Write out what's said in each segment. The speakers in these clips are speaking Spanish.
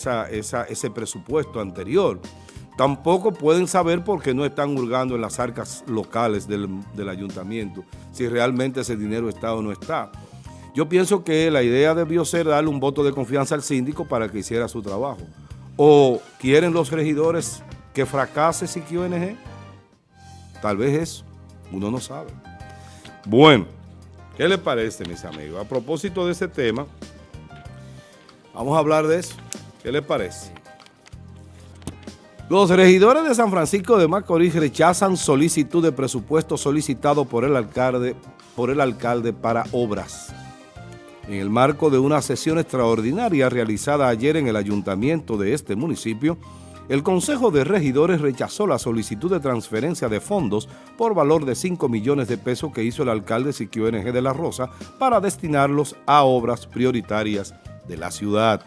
esa, ese presupuesto anterior. Tampoco pueden saber por qué no están hurgando en las arcas locales del, ayuntamiento, si realmente ese dinero está o no está. Yo pienso que la idea debió ser darle un voto de confianza al síndico para que hiciera su trabajo. ¿O quieren los regidores que fracase ONG? Tal vez eso, uno no sabe. Bueno, ¿qué les parece, mis amigos? A propósito de ese tema, vamos a hablar de eso. ¿Qué les parece? Los regidores de San Francisco de Macorís rechazan solicitud de presupuesto solicitado por el alcalde, por el alcalde para obras. En el marco de una sesión extraordinaria realizada ayer en el ayuntamiento de este municipio, el Consejo de Regidores rechazó la solicitud de transferencia de fondos por valor de 5 millones de pesos que hizo el alcalde Siquio NG de la Rosa para destinarlos a obras prioritarias de la ciudad.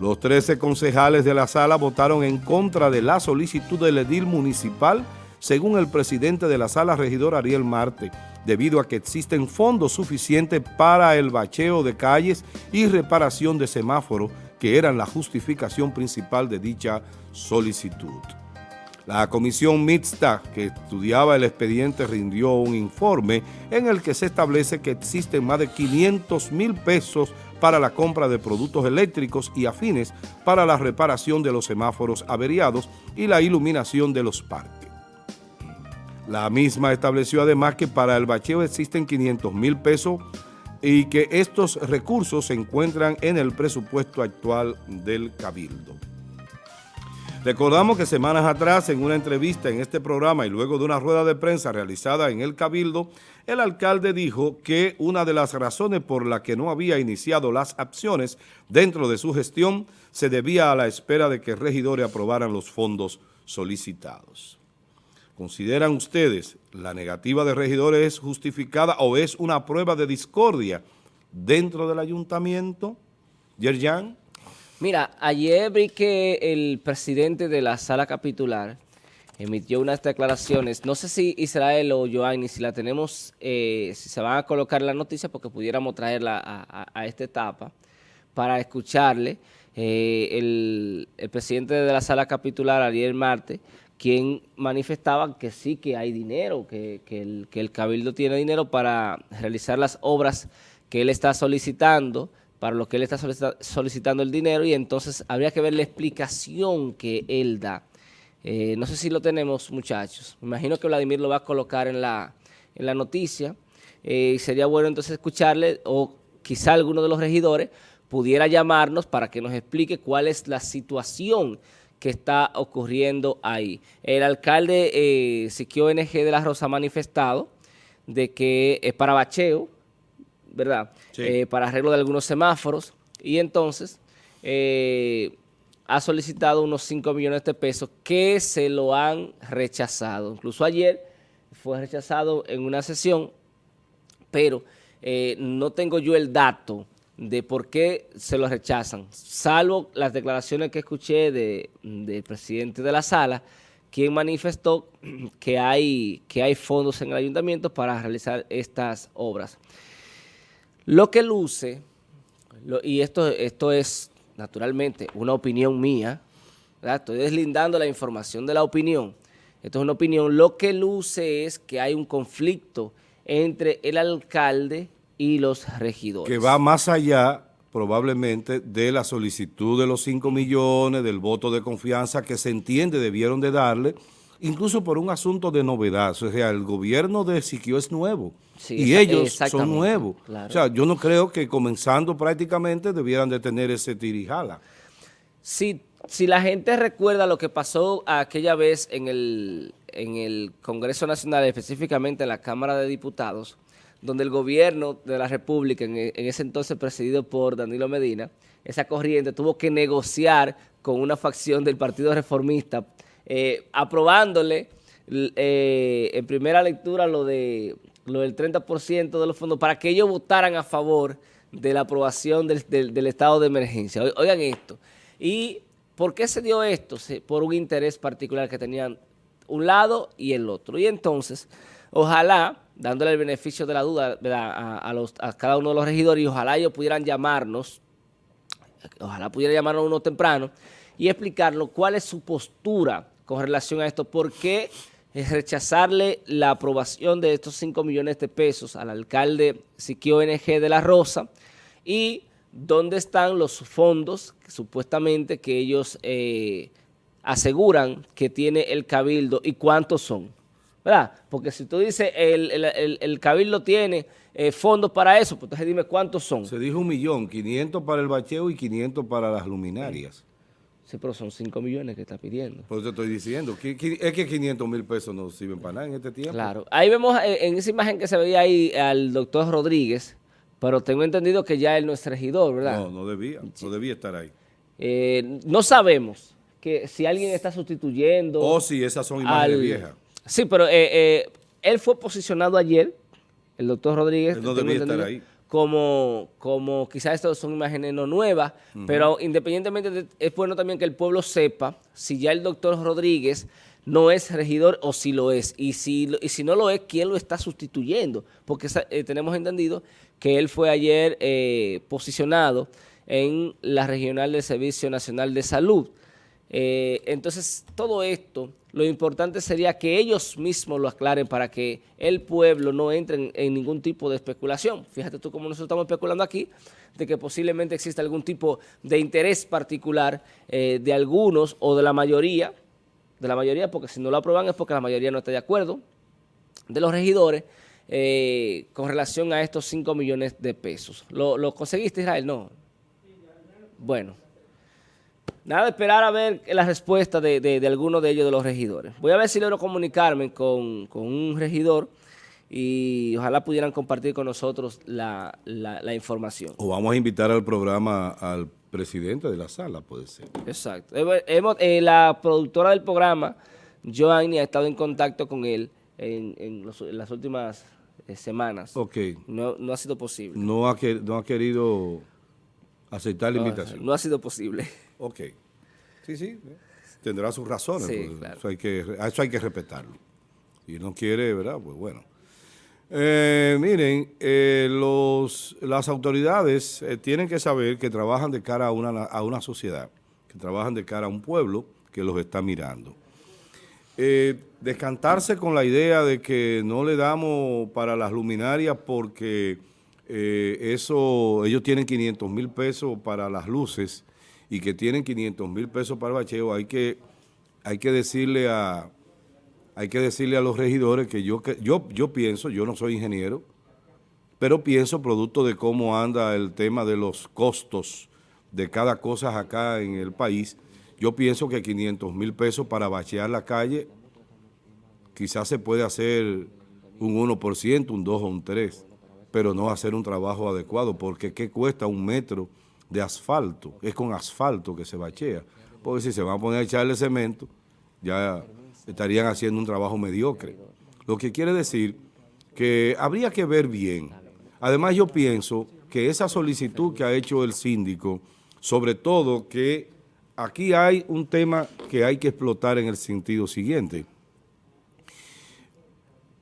Los 13 concejales de la sala votaron en contra de la solicitud del edil municipal, según el presidente de la sala, regidor Ariel Marte, debido a que existen fondos suficientes para el bacheo de calles y reparación de semáforos, que eran la justificación principal de dicha solicitud. La comisión mixta que estudiaba el expediente rindió un informe en el que se establece que existen más de 500 mil pesos para la compra de productos eléctricos y afines para la reparación de los semáforos averiados y la iluminación de los parques. La misma estableció además que para el bacheo existen 500 mil pesos y que estos recursos se encuentran en el presupuesto actual del Cabildo. Recordamos que semanas atrás, en una entrevista en este programa y luego de una rueda de prensa realizada en el Cabildo, el alcalde dijo que una de las razones por la que no había iniciado las acciones dentro de su gestión se debía a la espera de que regidores aprobaran los fondos solicitados. ¿Consideran ustedes la negativa de regidores es justificada o es una prueba de discordia dentro del ayuntamiento? Yerjan. Mira, ayer vi que el presidente de la sala capitular emitió unas declaraciones, no sé si Israel o Joanny, si la tenemos, eh, si se van a colocar la noticia porque pudiéramos traerla a, esta etapa para escucharle. Eh, el, presidente de la sala capitular, Ariel Marte, quien manifestaba que sí que hay dinero, que, que el Cabildo tiene dinero para realizar las obras que él está solicitando, para lo que él está solicitando el dinero y entonces habría que ver la explicación que él da. Eh, no sé si lo tenemos, muchachos. Me imagino que Vladimir lo va a colocar en la, en la noticia. Eh, sería bueno entonces escucharle o quizá alguno de los regidores pudiera llamarnos para que nos explique cuál es la situación que está ocurriendo ahí. El alcalde eh, Siquio NG de la Rosa ha manifestado de que es para bacheo, ¿verdad? Eh, para arreglo de algunos semáforos. Y entonces eh, ha solicitado unos 5 millones de pesos que se lo han rechazado. Incluso ayer fue rechazado en una sesión, pero eh, no tengo yo el dato de por qué se lo rechazan, salvo las declaraciones que escuché del presidente de la sala, quien manifestó que hay, que hay fondos en el ayuntamiento para realizar estas obras. Lo que luce, y esto, esto es naturalmente una opinión mía, estoy deslindando la información de la opinión, esto es una opinión, lo que luce es que hay un conflicto entre el alcalde y los regidores. Que va más allá probablemente de la solicitud de los 5 millones, del voto de confianza que se entiende debieron de darle, incluso por un asunto de novedad. O sea, el gobierno de Siquio es nuevo y ellos son nuevos. O sea, yo no creo que comenzando prácticamente debieran de tener ese tirijala. Si, si la gente recuerda lo que pasó aquella vez en el, en el Congreso Nacional, específicamente en la Cámara de Diputados, donde el gobierno de la República, en, ese entonces presidido por Danilo Medina, esa corriente tuvo que negociar con una facción del Partido Reformista eh, aprobándole eh, en primera lectura lo, de, lo del 30% de los fondos para que ellos votaran a favor de la aprobación del, estado de emergencia. Oigan esto. ¿Y por qué se dio esto? Por un interés particular que tenían un lado y el otro. Y entonces, ojalá, dándole el beneficio de la duda a, cada uno de los regidores, y ojalá ellos pudieran llamarnos ojalá pudiera llamar a uno temprano, y explicarlo cuál es su postura con relación a esto, por qué rechazarle la aprobación de estos 5 millones de pesos al alcalde Siquio NG de la Rosa y dónde están los fondos supuestamente que ellos eh, aseguran que tiene el cabildo y cuántos son. ¿Verdad? Porque si tú dices el, cabildo tiene eh, fondos para eso, pues entonces dime cuántos son. Se dijo un millón, 500 para el bacheo y 500 para las luminarias. Pero son 5 millones que está pidiendo. Por eso estoy diciendo. Es que 500 mil pesos no sirven para nada en este tiempo. Claro. Ahí vemos eh, en esa imagen que se veía ahí al doctor Rodríguez, pero tengo entendido que ya él no es regidor, ¿verdad? No, no debía. No debía estar ahí. Eh, no sabemos que si alguien está sustituyendo... O si esas son imágenes viejas. Sí, pero eh, él fue posicionado ayer, el doctor Rodríguez. no debía estar ahí como, como quizás estas son imágenes no nuevas, pero independientemente es bueno también que el pueblo sepa si ya el doctor Rodríguez no es regidor o si lo es, y si, y si no lo es, ¿quién lo está sustituyendo? Porque eh, tenemos entendido que él fue ayer eh, posicionado en la Regional del Servicio Nacional de Salud. Eh, entonces, todo esto lo importante sería que ellos mismos lo aclaren para que el pueblo no entre en, ningún tipo de especulación. Fíjate tú cómo nosotros estamos especulando aquí, de que posiblemente exista algún tipo de interés particular eh, de algunos o de la mayoría, de la mayoría, porque si no lo aprueban es porque la mayoría no está de acuerdo, de los regidores, eh, con relación a estos 5 millones de pesos. ¿Lo, ¿Lo conseguiste, Israel? No. Bueno. Nada, esperar a ver la respuesta de, de, alguno de ellos, de los regidores. Voy a ver si logro comunicarme con, un regidor y ojalá pudieran compartir con nosotros la, información. O vamos a invitar al programa al presidente de la sala, puede ser. Exacto. Hemos, eh, la productora del programa, Joanny, ha estado en contacto con él en, las últimas eh, semanas. Ok. No, no ha sido posible. No ha, no ha querido aceptar la invitación. No ha sido posible. Ok. Sí, sí. Tendrá sus razones. Pues, eso, hay que, eso hay que respetarlo. Y no quiere, ¿verdad? Pues bueno. Eh, miren, eh, los, las autoridades eh, tienen que saber que trabajan de cara a una, a una sociedad, que trabajan de cara a un pueblo que los está mirando. descantarse con la idea de que no le damos para las luminarias porque eso ellos tienen 500 mil pesos para las luces y que tienen 500 mil pesos para bacheo, hay que, hay que decirle a hay que decirle a los regidores que yo, que yo, yo pienso, yo no soy ingeniero, pero pienso producto de cómo anda el tema de los costos de cada cosa acá en el país, yo pienso que 500 mil pesos para bachear la calle quizás se puede hacer un 1%, un 2 o un 3, pero no hacer un trabajo adecuado, porque ¿qué cuesta un metro de asfalto, es con asfalto que se bachea, porque si se van a poner a echarle cemento, ya estarían haciendo un trabajo mediocre. Lo que quiere decir que habría que ver bien. Además yo pienso que esa solicitud que ha hecho el síndico, sobre todo que aquí hay un tema que hay que explotar en el sentido siguiente.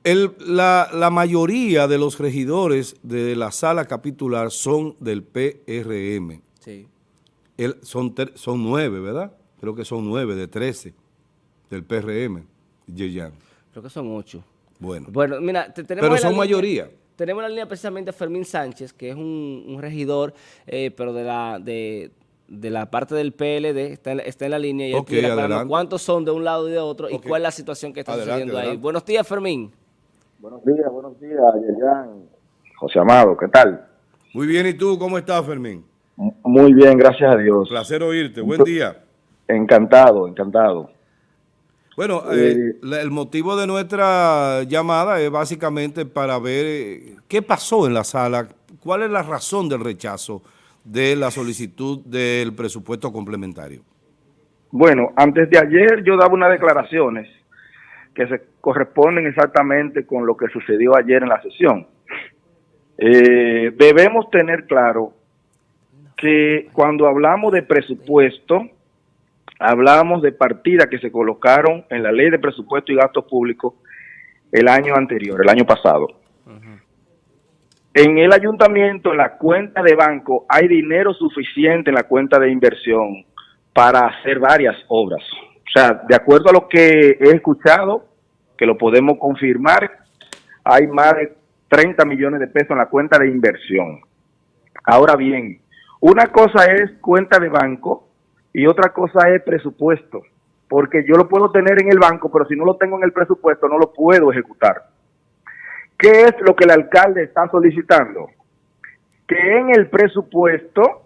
La, mayoría de los regidores de la sala capitular son del PRM. Sí. son, son nueve, ¿verdad? Creo que son nueve de trece del PRM, Yeyan. Creo que son ocho. Bueno. Bueno, mira, tenemos Pero son mayoría. Tenemos la línea precisamente a Fermín Sánchez, que es un, regidor, eh, pero de la de, la parte del PLD, está en, está en la línea y okay, cuántos son de un lado y de otro y cuál es la situación que está sucediendo ahí. Buenos días, Fermín. Buenos días, buenos días, Yeyan. José Amado, ¿qué tal? Muy bien, ¿y tú cómo estás, Fermín? Muy bien, gracias a Dios. Placer oírte, buen día. Encantado, encantado. Bueno, eh, eh, el motivo de nuestra llamada es básicamente para ver eh, qué pasó en la sala, cuál es la razón del rechazo de la solicitud del presupuesto complementario. Bueno, antes de ayer yo daba unas declaraciones que se corresponden exactamente con lo que sucedió ayer en la sesión. debemos tener claro que cuando hablamos de presupuesto, hablamos de partidas que se colocaron en la ley de presupuesto y gastos públicos el año anterior, el año pasado. en el ayuntamiento, en la cuenta de banco, hay dinero suficiente en la cuenta de inversión para hacer varias obras. O sea, de acuerdo a lo que he escuchado, que lo podemos confirmar, hay más de 30 millones de pesos en la cuenta de inversión. Ahora bien, una cosa es cuenta de banco y otra cosa es presupuesto, porque yo lo puedo tener en el banco, pero si no lo tengo en el presupuesto no lo puedo ejecutar. ¿Qué es lo que el alcalde está solicitando? Que en el presupuesto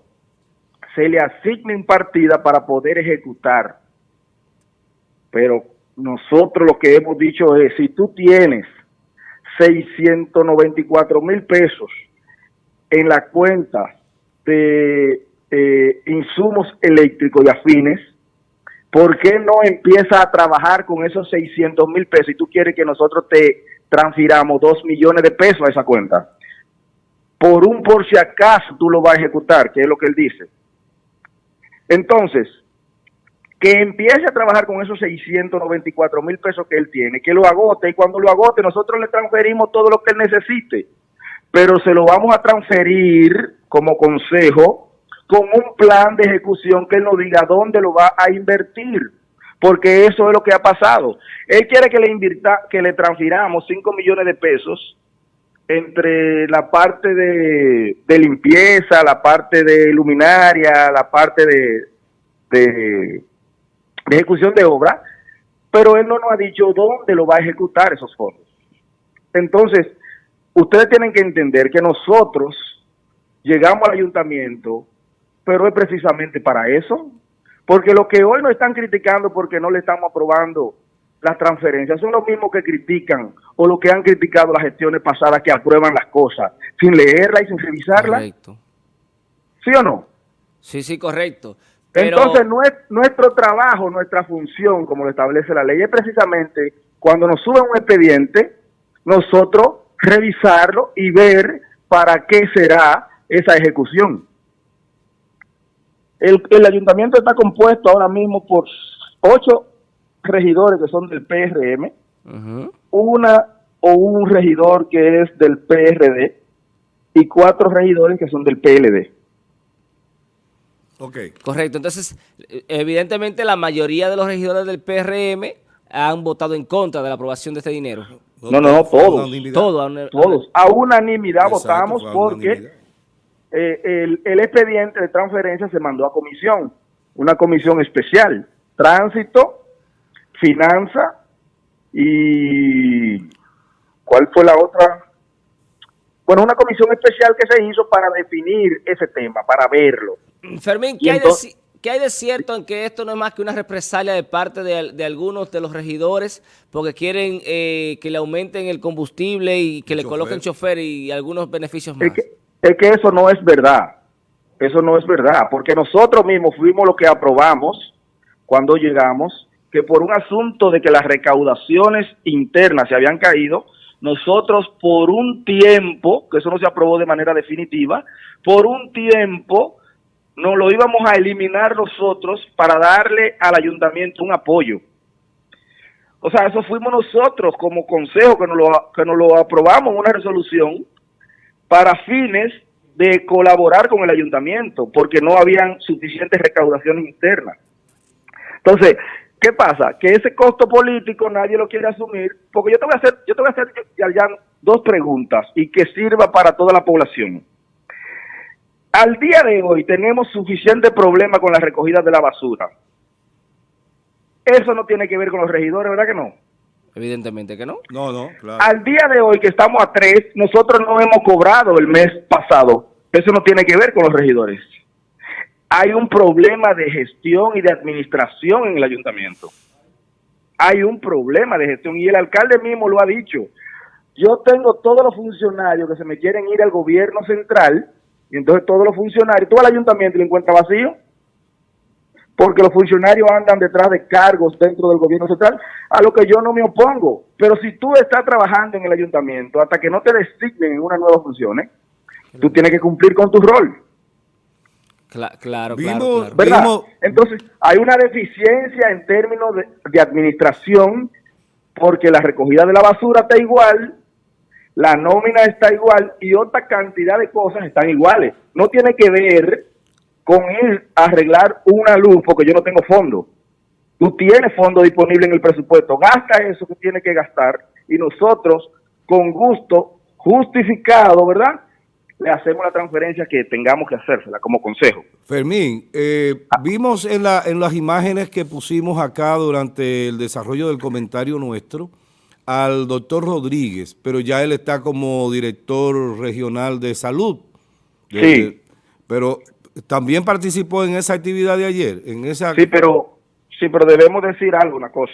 se le asigne partida para poder ejecutar. Pero nosotros lo que hemos dicho es, si tú tienes 694 mil pesos en la cuenta de eh, insumos eléctricos y afines, ¿por qué no empieza a trabajar con esos 600 mil pesos y tú quieres que nosotros te transfiramos 2 millones de pesos a esa cuenta? Por un por si acaso tú lo vas a ejecutar, que es lo que él dice. Entonces, que empiece a trabajar con esos 694 mil pesos que él tiene, que lo agote y cuando lo agote nosotros le transferimos todo lo que él necesite, pero se lo vamos a transferir como consejo con un plan de ejecución que él nos diga dónde lo va a invertir, porque eso es lo que ha pasado. Él quiere que le invirta, que le transfiramos 5 millones de pesos entre la parte de, limpieza, la parte de luminaria, la parte de de ejecución de obra, pero él no nos ha dicho dónde lo va a ejecutar esos fondos. Entonces, ustedes tienen que entender que nosotros llegamos al ayuntamiento, pero es precisamente para eso, porque lo que hoy nos están criticando porque no le estamos aprobando las transferencias son los mismos que critican o los que han criticado las gestiones pasadas que aprueban las cosas sin leerlas y sin revisarlas. Correcto. ¿Sí o no? Sí, sí, correcto. Entonces, nuestro trabajo, nuestra función, como lo establece la ley, es precisamente cuando nos suben un expediente, nosotros revisarlo y ver para qué será esa ejecución. El, ayuntamiento está compuesto ahora mismo por ocho regidores que son del PRM, una o un regidor que es del PRD y cuatro regidores que son del PLD. Correcto. Entonces, evidentemente la mayoría de los regidores del PRM han votado en contra de la aprobación de este dinero. No, no, no, todos. Todos. Todos. A unanimidad votamos porque eh, el, el expediente de transferencia se mandó a comisión, una comisión especial, tránsito, finanza y ¿cuál fue la otra? Bueno, una comisión especial que se hizo para definir ese tema, para verlo. Fermín, ¿qué, hay de, hay de, cierto en que esto no es más que una represalia de parte de, algunos de los regidores porque quieren eh, que le aumenten el combustible y que le coloquen chofer y algunos beneficios más? Es que, es que eso no es verdad. Eso no es verdad, porque nosotros mismos fuimos los que aprobamos cuando llegamos que por un asunto de que las recaudaciones internas se habían caído, nosotros por un tiempo, que eso no se aprobó de manera definitiva, por un tiempo no lo íbamos a eliminar nosotros para darle al ayuntamiento un apoyo. O sea, eso fuimos nosotros como consejo que nos lo, que nos lo aprobamos una resolución para fines de colaborar con el ayuntamiento, porque no habían suficientes recaudaciones internas. Entonces, ¿qué pasa? Que ese costo político nadie lo quiere asumir, porque yo te voy a hacer, yo te voy a hacer dos preguntas y que sirva para toda la población. Al día de hoy tenemos suficiente problema con la recogida de la basura. Eso no tiene que ver con los regidores, ¿verdad que no? Evidentemente que no. No, no, claro. Al día de hoy que estamos a tres, nosotros no hemos cobrado el mes pasado. Eso no tiene que ver con los regidores. Hay un problema de gestión y de administración en el ayuntamiento. Hay un problema de gestión y el alcalde mismo lo ha dicho. Yo tengo todos los funcionarios que se me quieren ir al gobierno central y entonces todos los funcionarios, todo el ayuntamiento lo encuentra vacío, porque los funcionarios andan detrás de cargos dentro del gobierno central, a lo que yo no me opongo. Pero si tú estás trabajando en el ayuntamiento hasta que no te designen en una nueva función, tú tienes que cumplir con tu rol. claro, claro, Entonces, hay una deficiencia en términos de, de administración porque la recogida de la basura está igual la nómina está igual y otra cantidad de cosas están iguales. No tiene que ver con ir a arreglar una luz porque yo no tengo fondo. Tú tienes fondo disponible en el presupuesto, gasta eso que tiene que gastar y nosotros con gusto justificado, ¿verdad? Le hacemos la transferencia que tengamos que hacérsela como consejo. Fermín, eh, vimos en, la, en las imágenes que pusimos acá durante el desarrollo del comentario nuestro al doctor Rodríguez, pero ya él está como director regional de salud. sí. Pero también participó en esa actividad de ayer, en esa... Sí, pero, sí, pero debemos decir algo, una cosa.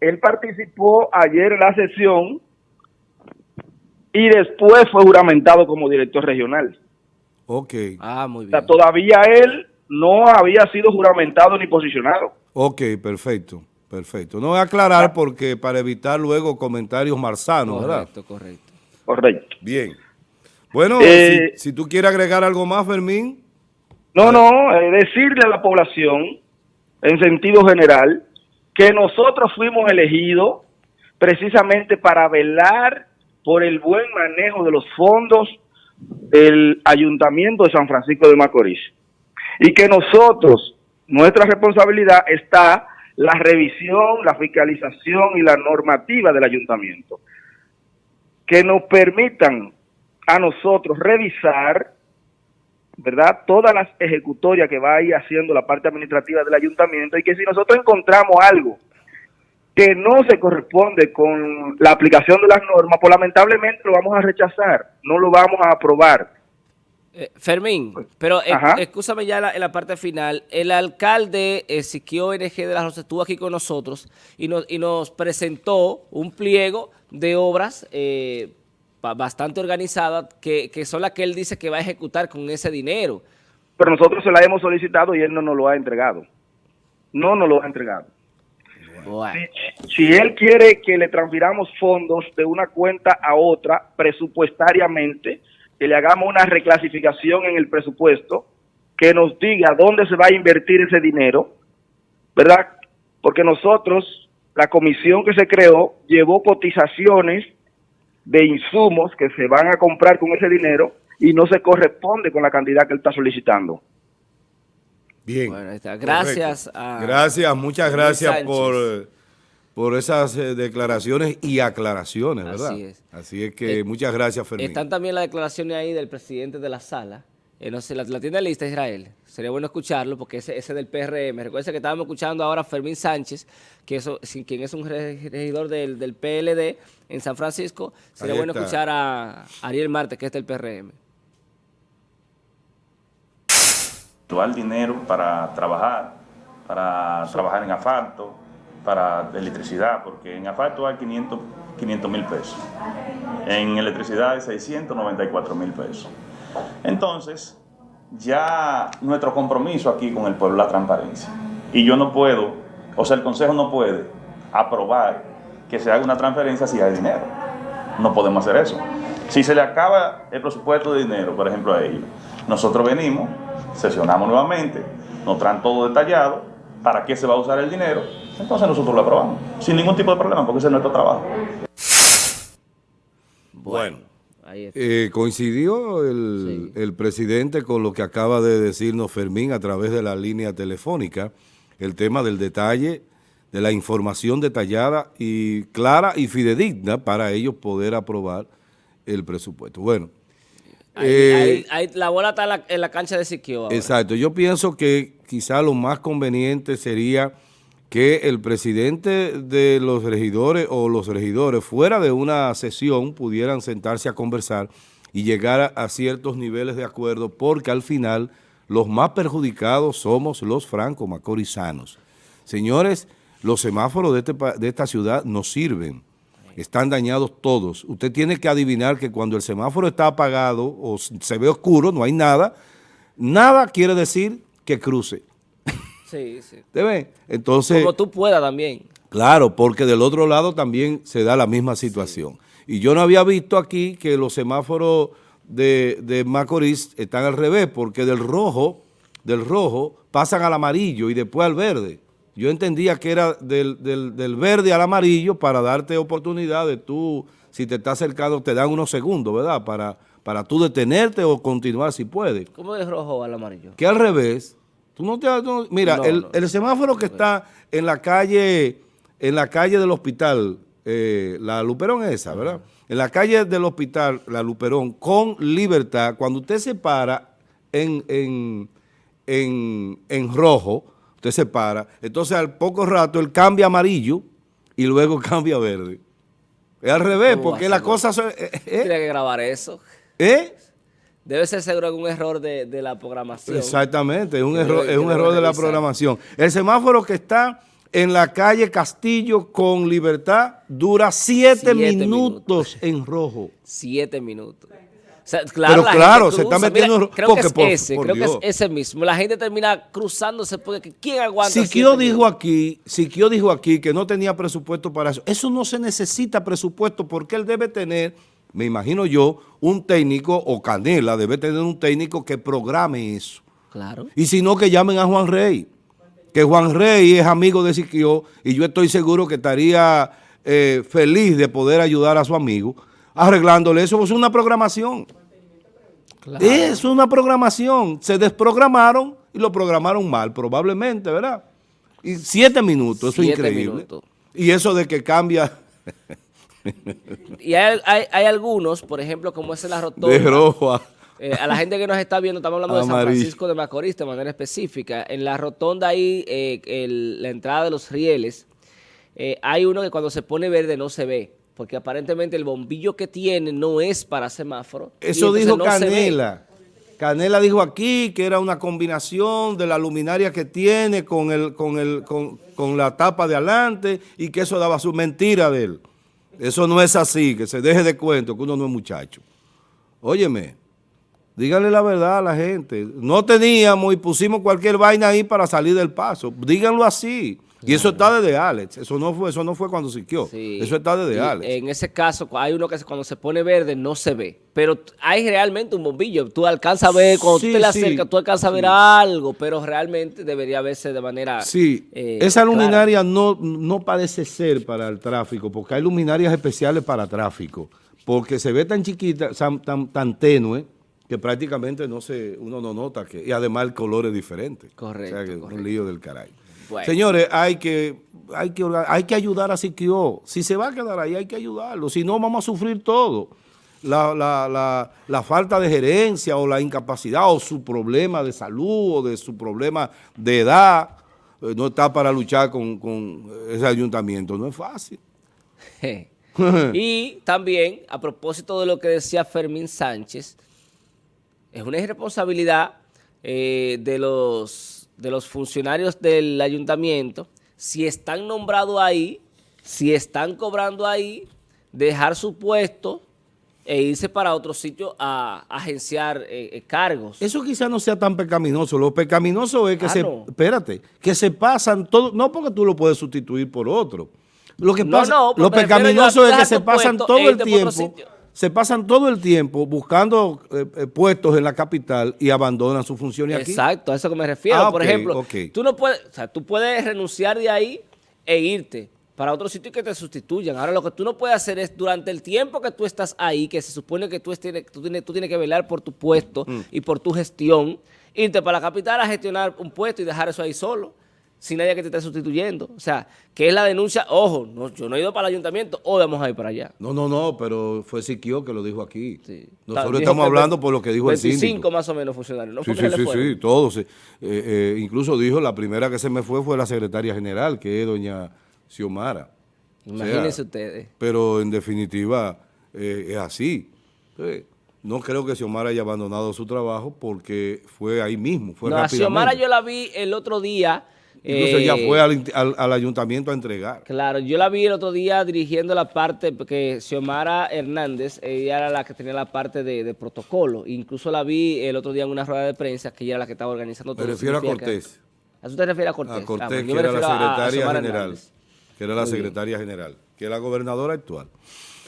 Él participó ayer en la sesión y después fue juramentado como director regional. Ok. Ah, muy bien. O sea, todavía él no había sido juramentado ni posicionado. Ok, perfecto, perfecto. No voy a aclarar porque para evitar luego comentarios marzanos, ¿verdad? Correcto, correcto. Correcto. Bien. Bueno, Eh, si, si tú quieres agregar algo más, Fermín. No, no, eh, decirle a la población, en sentido general, que nosotros fuimos elegidos precisamente para velar por el buen manejo de los fondos del Ayuntamiento de San Francisco de Macorís. Y que nosotros, nuestra responsabilidad está la revisión, la fiscalización y la normativa del Ayuntamiento. Que nos permitan a nosotros revisar ¿verdad? Todas las ejecutorias que va a ir haciendo la parte administrativa del ayuntamiento y que si nosotros encontramos algo que no se corresponde con la aplicación de las normas, pues lamentablemente lo vamos a rechazar, no lo vamos a aprobar. Eh, Fermín, pero eh, escúchame ya en la, en la parte final. El alcalde Ezequiel NG de la Rosa estuvo aquí con nosotros y nos, y nos presentó un pliego de obras eh, ba- bastante organizadas que, que son las que él dice que va a ejecutar con ese dinero. Pero nosotros se la hemos solicitado y él no nos lo ha entregado. No nos lo ha entregado. Bueno, Si él quiere que le transfiramos fondos de una cuenta a otra presupuestariamente, que le hagamos una reclasificación en el presupuesto, que nos diga dónde se va a invertir ese dinero, ¿verdad? Porque nosotros, la comisión que se creó, llevó cotizaciones de insumos que se van a comprar con ese dinero y no se corresponde con la cantidad que él está solicitando. Bien. Bueno, ahí está. Gracias a- Gracias, muchas gracias Sánchez. por, por esas eh, declaraciones y aclaraciones, ¿verdad? Así es. Así es que Eh, muchas gracias, Fermín. Están también las declaraciones ahí del presidente de la sala. Eh, no sé, la, la tiene lista Israel. Sería bueno escucharlo porque ese, ese del PRM. Recuerden que estábamos escuchando ahora a Fermín Sánchez, que eso, sin- quien es un re- regidor del, del PLD en San Francisco. Sería Ahí bueno está. escuchar a Ariel Marte, que es del PRM. actual dinero para trabajar, para trabajar en asfalto, para electricidad, porque en asfalto hay 500 mil pesos, en electricidad hay 694 mil pesos. Entonces, ya nuestro compromiso aquí con el pueblo es la transparencia. Y yo no puedo, o sea, el Consejo no puede aprobar que se haga una transferencia si hay dinero. No podemos hacer eso. Si se le acaba el presupuesto de dinero, por ejemplo, a ellos, nosotros venimos, sesionamos nuevamente, nos traen todo detallado, para qué se va a usar el dinero, entonces nosotros lo aprobamos, sin ningún tipo de problema, porque ese es nuestro trabajo. Bueno. Ahí está. Eh, coincidió el, Sí. el presidente con lo que acaba de decirnos Fermín a través de la línea telefónica, el tema del detalle, de la información detallada y clara y fidedigna para ellos poder aprobar el presupuesto. Bueno, Ahí- eh, ahí- ahí la bola está en la, en la cancha de Siquio ahora. Exacto, yo pienso que quizá lo más conveniente sería que el presidente de los regidores o los regidores fuera de una sesión pudieran sentarse a conversar y llegar a, ciertos niveles de acuerdo porque al final los más perjudicados somos los franco-macorizanos. Señores, los semáforos de, este de esta ciudad no sirven, están dañados todos. Usted tiene que adivinar que cuando el semáforo está apagado o se ve oscuro, no hay nada, nada quiere decir que cruce. Sí, sí. ¿Te? Entonces, Como tú puedas también. claro, porque del otro lado también se da la misma situación. Y yo no había visto aquí que los semáforos de, de Macorís están al revés, porque del rojo, del rojo pasan al amarillo y después al verde. Yo entendía que era del, del, del verde al amarillo para darte oportunidad de tú, si te estás acercando, te dan unos segundos, ¿verdad? Para, para tú detenerte o continuar si puedes. ¿Cómo del rojo al amarillo? Que al revés, tú no te... mira, No, el, el semáforo que está en la calle, en la calle del hospital, eh, la Luperón es esa, ¿verdad? En la calle del hospital, la Luperón, con libertad, cuando usted se para en, en, en, en rojo, usted se para, entonces al poco rato él cambia amarillo y luego cambia verde. Es al revés, ¿Cómo va porque las cosas son... ¿Eh? Tiene que grabar eso. ¿Eh? Debe ser seguro algún error de, de la programación. Exactamente, es un Que error, debe- es un error de la programación. El semáforo que está en la calle Castillo con Libertad dura siete, Siete minutos en rojo. Siete minutos. O sea, claro, Pero la claro, se está metiendo Mira, creo porque que es por- ese, por creo que es ese mismo. La gente termina cruzándose porque ¿quién aguanta Siquio dijo aquí, Siquio dijo aquí que no tenía presupuesto para eso. Eso no se necesita presupuesto porque él debe tener, me imagino yo, un técnico, o Canela debe tener un técnico que programe eso. Claro. Y si no, que llamen a Juan Rey. Que Juan Rey es amigo de Siquio y yo estoy seguro que estaría eh, feliz de poder ayudar a su amigo arreglándole eso. Es una programación. claro. Es una programación. Se desprogramaron y lo programaron mal, probablemente, ¿verdad? Y siete minutos, eso es increíble. minutos. Y eso de que cambia Y hay, hay, hay algunos, por ejemplo, como es en la rotonda. de rojo a... Eh, a la gente que nos está viendo, estamos hablando de San. Francisco de Macorís de manera específica. En la rotonda ahí, eh, el- la entrada de los rieles, eh, hay uno que cuando se pone verde no se ve, porque aparentemente el bombillo que tiene no es para semáforo. Eso dijo no. Canela. Canela dijo aquí que era una combinación de la luminaria que tiene con, el, con, el, con, con la tapa de adelante y que eso daba su mentira de él. Eso no es así, que se deje de cuento, que uno no es muchacho. Óyeme, díganle la verdad a la gente. No teníamos y pusimos cualquier vaina ahí para salir del paso. Díganlo así. Y eso está desde Alex. Eso no fue, eso no fue cuando siquió. Sí. Eso está desde Y Alex. En ese caso, hay uno que cuando se pone verde no se ve, pero hay realmente un bombillo. Tú alcanzas a ver, cuando Sí, tú te le sí, acercas, tú alcanzas a ver sí. algo, pero realmente debería verse de manera Sí, eh, esa clara. luminaria no, no parece ser para el tráfico, porque hay luminarias especiales para tráfico, porque se ve tan chiquita, tan, tan, tan tenue, que prácticamente no se, uno no nota que, y además el color es diferente. Correcto, O sea que es un lío del caray. Bueno. Señores, hay que, hay, que, hay que ayudar a Siquio. Si se va a quedar ahí, hay que ayudarlo. Si no, vamos a sufrir todo. La, la, la, la falta de gerencia o la incapacidad o su problema de salud o de su problema de edad eh, no está para luchar con, con ese ayuntamiento. No es fácil. y también, a propósito de lo que decía Fermín Sánchez, es una irresponsabilidad eh, de, los, de los funcionarios del ayuntamiento, si están nombrados ahí, si están cobrando ahí, dejar su puesto e irse para otro sitio a agenciar eh, eh, cargos. Eso quizás no sea tan pecaminoso. Lo pecaminoso es que Ah, se, no. espérate, que se pasan todo, no porque tú lo puedes sustituir por otro. Lo que pasa, no, lo yo pecaminoso es que se pasan todo e el tiempo. Se pasan todo el tiempo buscando eh, eh, puestos en la capital y abandonan sus funciones aquí. Exacto, a eso que me refiero. Ah, Por ejemplo, ok. tú no puedes, o sea, tú puedes renunciar de ahí e irte para otro sitio y que te sustituyan. Ahora lo que tú no puedes hacer es durante el tiempo que tú estás ahí, que se supone que tú, tienes, tú, tienes, tú tienes que velar por tu puesto Mm. y por tu gestión, irte para la capital a gestionar un puesto y dejar eso ahí solo, sin nadie que te esté sustituyendo. O sea, que es la denuncia, ojo, no, yo no he ido para el ayuntamiento, hoy vamos a ir para allá. No, no, no, pero fue Siquio que lo dijo aquí. Sí. Nosotros Dijo estamos que hablando por lo que dijo el 25 síndico. más o menos funcionarios. ¿no? Sí, sí, sí, sí, todos. eh, eh, incluso dijo, la primera que se me fue fue la secretaria general, que es doña Xiomara. O sea, Imagínense ustedes. Pero en definitiva eh, es así. Entonces, no creo que Xiomara haya abandonado su trabajo porque fue ahí mismo, fue No, a. Xiomara yo la vi el otro día. Incluso eh, ella fue al, al- al ayuntamiento a entregar. Claro, yo la vi el otro día dirigiendo la parte, porque Xiomara Hernández, ella era la que tenía la parte de, de protocolo. Incluso la vi el otro día en una rueda de prensa, que ella era la que estaba organizando Me todo. refiero a que- Cortés. ¿A eso te refieres a Cortés? A Ah, Cortés, bueno, yo que me era la refiero a- a secretaria general. Hernández. Que era la Muy bien. secretaria general. Que es la gobernadora actual.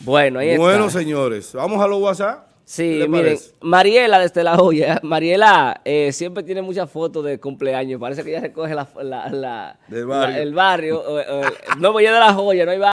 Bueno, ahí Bueno, está. señores, vamos a los WhatsApp. Sí, miren? Mariela desde La Joya, Mariela eh, siempre tiene muchas fotos de cumpleaños, parece que ella recoge la, la- la- Del barrio. la- el barrio, o- o- no, pues ella es de La Joya, no hay barrio.